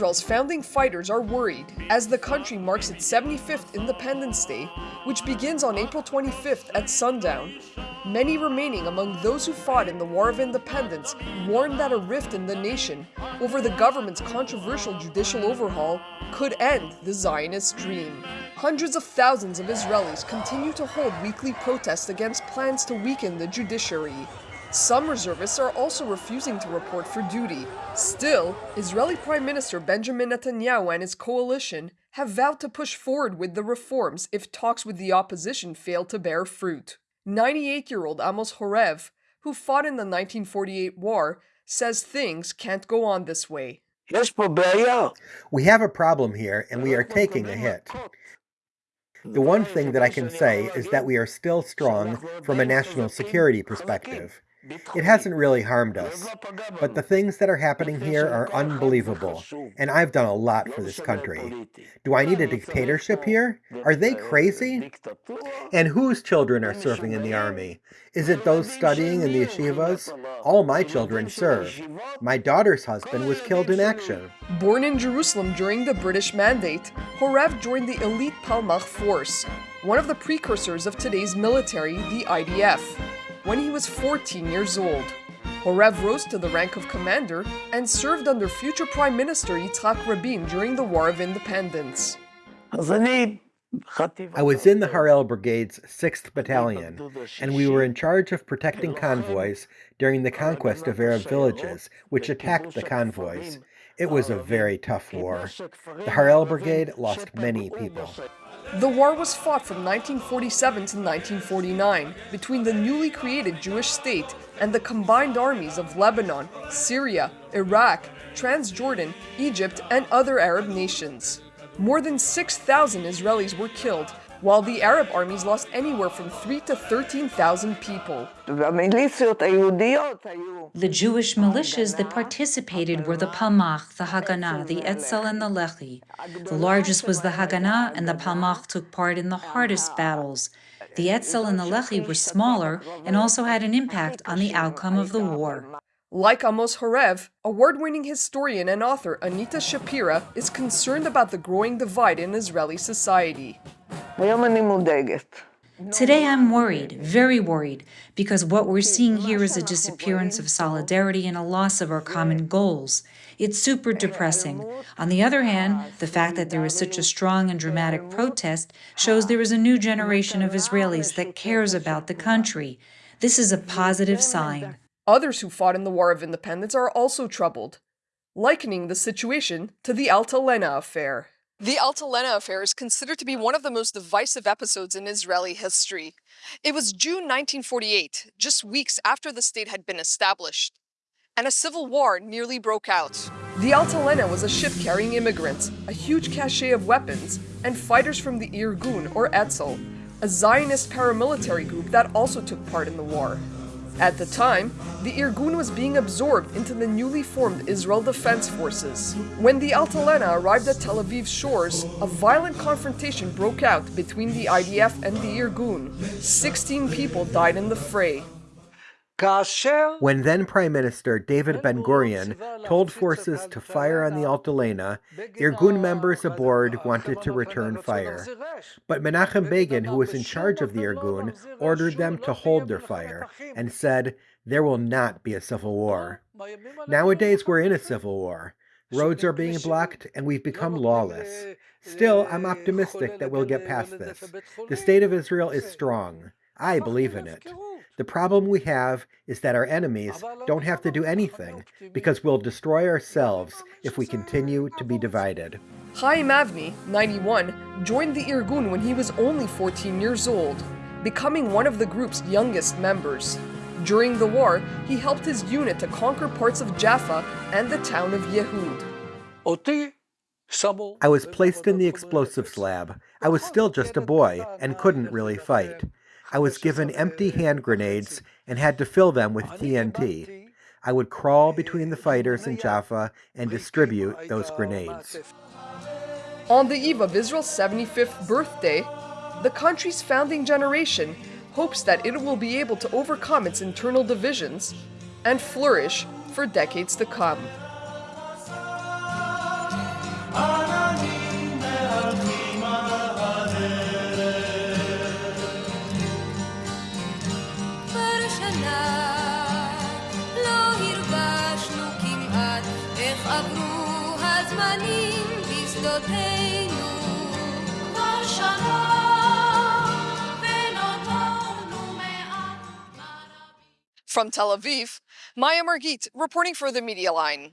Israel's founding fighters are worried as the country marks its 75th Independence Day, which begins on April 25th at sundown. Many remaining among those who fought in the War of Independence warned that a rift in the nation over the government's controversial judicial overhaul could end the Zionist dream. Hundreds of thousands of Israelis continue to hold weekly protests against plans to weaken the judiciary. Some reservists are also refusing to report for duty. Still, Israeli Prime Minister Benjamin Netanyahu and his coalition have vowed to push forward with the reforms if talks with the opposition fail to bear fruit. 98 year old Amos Horev, who fought in the 1948 war, says things can't go on this way. We have a problem here and we are taking a hit. The one thing that I can say is that we are still strong from a national security perspective. It hasn't really harmed us, but the things that are happening here are unbelievable, and I've done a lot for this country. Do I need a dictatorship here? Are they crazy? And whose children are serving in the army? Is it those studying in the yeshivas? All my children serve. My daughter's husband was killed in action. Born in Jerusalem during the British Mandate, Horev joined the elite Palmach force, one of the precursors of today's military, the IDF when he was 14 years old. Horev rose to the rank of commander and served under future Prime Minister Yitzhak Rabin during the War of Independence. I was in the Harel Brigade's 6th Battalion, and we were in charge of protecting convoys during the conquest of Arab villages, which attacked the convoys. It was a very tough war. The Harel Brigade lost many people. The war was fought from 1947 to 1949 between the newly created Jewish state and the combined armies of Lebanon, Syria, Iraq, Transjordan, Egypt, and other Arab nations. More than 6,000 Israelis were killed, while the Arab armies lost anywhere from 3 to 13,000 people. The Jewish militias that participated were the Palmach, the Haganah, the Etzel, and the Lehi. The largest was the Haganah, and the Palmach took part in the hardest battles. The Etzel and the Lehi were smaller and also had an impact on the outcome of the war. Like Amos Horev, award-winning historian and author Anita Shapira is concerned about the growing divide in Israeli society. Today I'm worried, very worried, because what we're seeing here is a disappearance of solidarity and a loss of our common goals. It's super depressing. On the other hand, the fact that there is such a strong and dramatic protest shows there is a new generation of Israelis that cares about the country. This is a positive sign. Others who fought in the War of Independence are also troubled, likening the situation to the Altalena affair. The Altalena affair is considered to be one of the most divisive episodes in Israeli history. It was June 1948, just weeks after the state had been established, and a civil war nearly broke out. The Altalena was a ship carrying immigrants, a huge cache of weapons, and fighters from the Irgun, or Etzel, a Zionist paramilitary group that also took part in the war. At the time, the Irgun was being absorbed into the newly formed Israel Defense Forces. When the Altalena arrived at Tel Aviv's shores, a violent confrontation broke out between the IDF and the Irgun. 16 people died in the fray. When then Prime Minister David Ben Gurion told forces to fire on the Altalena, Irgun members aboard wanted to return fire. But Menachem Begin, who was in charge of the Irgun, ordered them to hold their fire and said, There will not be a civil war. Nowadays, we're in a civil war. Roads are being blocked, and we've become lawless. Still, I'm optimistic that we'll get past this. The state of Israel is strong. I believe in it. The problem we have is that our enemies don't have to do anything because we'll destroy ourselves if we continue to be divided. Chaim Avni, 91, joined the Irgun when he was only 14 years old, becoming one of the group's youngest members. During the war, he helped his unit to conquer parts of Jaffa and the town of Yehud. I was placed in the explosives lab. I was still just a boy and couldn't really fight. I was given empty hand grenades and had to fill them with TNT. I would crawl between the fighters in Jaffa and distribute those uh, grenades. On the eve of Israel's 75th birthday, the country's founding generation hopes that it will be able to overcome its internal divisions and flourish for decades to come. From Tel Aviv, Maya Margit reporting for the Media Line.